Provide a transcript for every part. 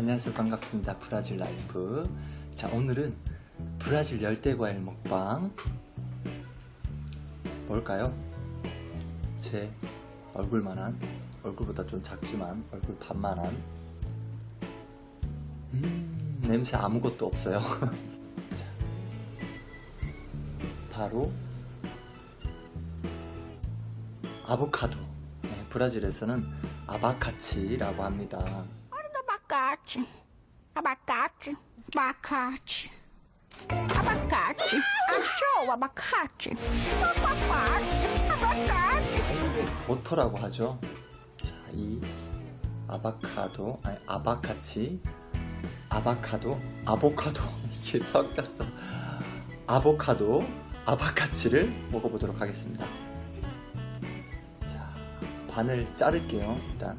안녕하세요. 반갑습니다. 브라질 라이프. 자 오늘은 브라질 열대과일 먹방 뭘까요? 제 얼굴만한 얼굴보다 좀 작지만 얼굴 반만한. 음 냄새 아무것도 없어요. 자, 바로 아보카도. 네, 브라질에서는 아바카치라고 합니다 Abacate. Abacate. Abacate. Abacate. Achou abacate? Abacate. Abacate. 버터라고 하죠. 자, 이 아바카도, 아니 아바카치, 아바카도, 아보카도 이게 섞였어. 아보카도, 아바카치를 먹어보도록 하겠습니다. 자, 반을 자를게요. 일단.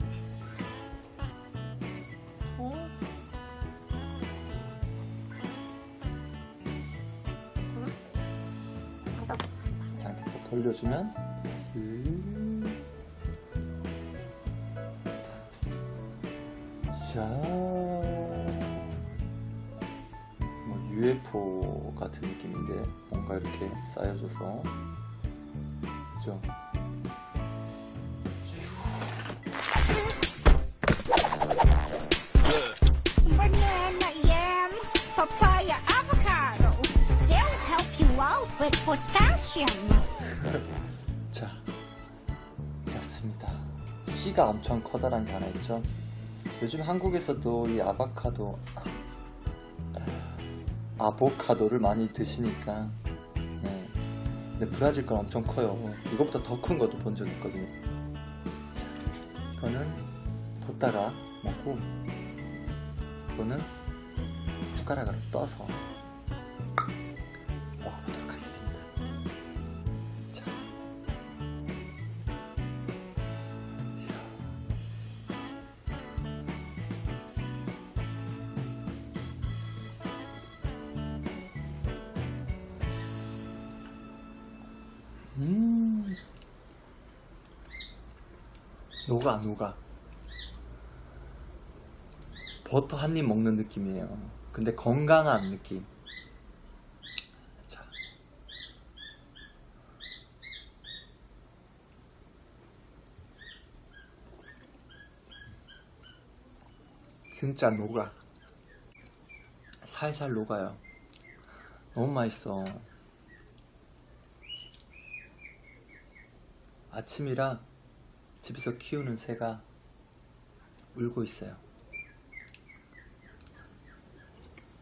돌려주면 쓱. 자, 뭐 UFO 같은 느낌인데 뭔가 이렇게 쌓여줘서 그죠? With potassium. 자, 맞습니다. 씨가 엄청 커다란 게 하나 있죠. 요즘 한국에서도 이 아바카도, 아보카도를 많이 드시니까, 네. 근데 브라질 건 엄청 커요. 이것보다 더 큰 것도 본 적 있거든요. 이거는 뒀다가 먹고, 이거는 숟가락으로 떠서 먹어보도록 녹아 녹아? 버터 한 입 먹는 느낌이에요. 근데 건강한 느낌. 자. 진짜 녹아. 살살 녹아요. 너무 맛있어. 아침이라 집에서 키우는 새가 울고 있어요.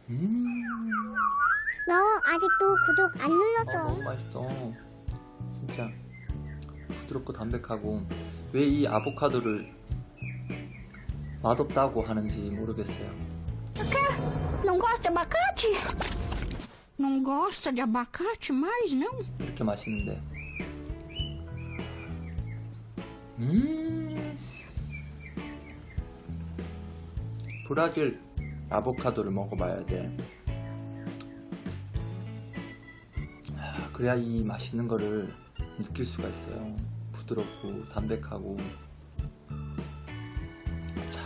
음. 너 아직도 구독 안 어, 눌렀죠? 너무 맛있어. 진짜. 부드럽고 담백하고 왜 이 아보카도를 맛없다고 하는지 모르겠어요. Não gosta de abacate? Não gosta de abacate mais, não? 이렇게 맛있는데 음. 브라질 아보카도를 먹어봐야 돼. 아, 그래야 이 맛있는 거를 느낄 수가 있어요. 부드럽고 담백하고. 자.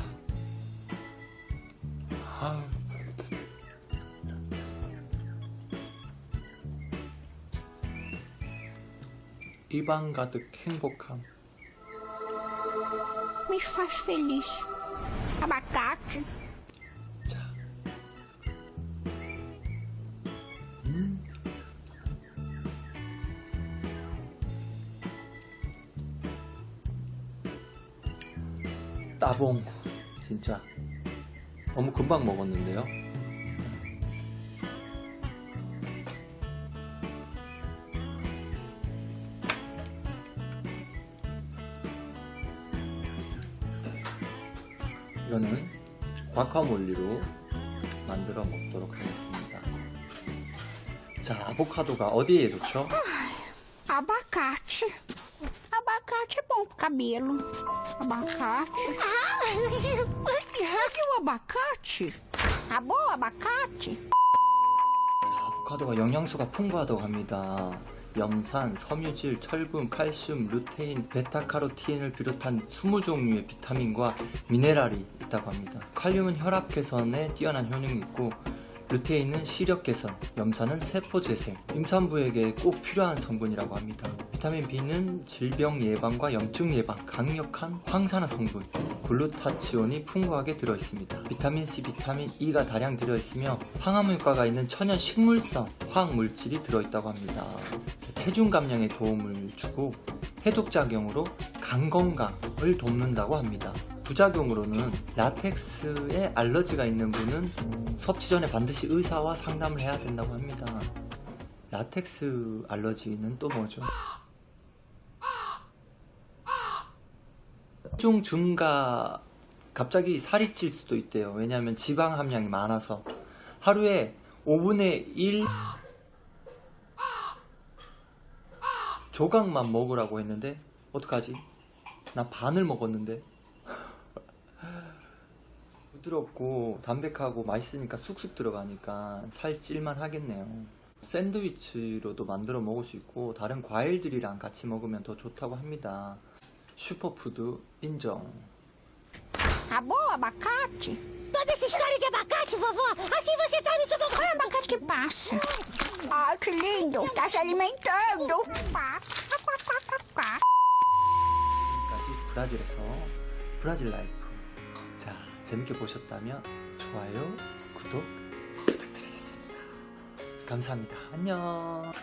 아. 입안 가득 행복함 Me faz feliz. Abacate. 자. 음. 따봉 진짜 너무 금방 먹었는데요 이거는 과카몰리로 만들어 먹도록 하겠습니다. 자, 아보카도가 어디에 좋죠? Abacate. Abacate é bom pro cabelo. Abacate. Cadê o abacate? Acabou o abacate? 아보카도가 영양소가 풍부하다고 합니다. 염산, 섬유질, 철분, 칼슘, 루테인, 베타카로틴을 비롯한 20종류의 비타민과 미네랄이 있다고 합니다. 칼륨은 혈압 개선에 뛰어난 효능이 있고 루테인은 시력 개선, 염산은 세포 재생, 임산부에게 꼭 필요한 성분이라고 합니다. 비타민 B는 질병 예방과 염증 예방, 강력한 황산화 성분, 글루타치온이 풍부하게 들어있습니다. 비타민 C, 비타민 E가 다량 들어있으며 항암 효과가 있는 천연 식물성 화학 물질이 들어있다고 합니다. 체중 감량에 도움을 주고 해독 작용으로 간 건강을 돕는다고 합니다. 부작용으로는 라텍스에 알러지가 있는 분은 섭취 전에 반드시 의사와 상담을 해야 된다고 합니다. 라텍스 알러지는 또 뭐죠? 체중 증가 갑자기 살이 찔 수도 있대요. 왜냐하면 지방 함량이 많아서 하루에 5분의 1 조각만 먹으라고 했는데 어떡하지? 나 반을 먹었는데 부드럽고 담백하고 맛있으니까 쑥쑥 들어가니까 살 찔만 하겠네요. 샌드위치로도 만들어 먹을 수 있고 다른 과일들이랑 같이 먹으면 더 좋다고 합니다. 슈퍼푸드 인정. Acabou o abacate? Toda essa história de abacate, vovó, assim você tá sugando. Qual é o abacate que passa? Ai, que lindo! Tá se alimentando! 지금까지 브라질에서 브라질 라이프. 자, 재밌게 보셨다면 좋아요, 구독 부탁드리겠습니다. 감사합니다. 안녕.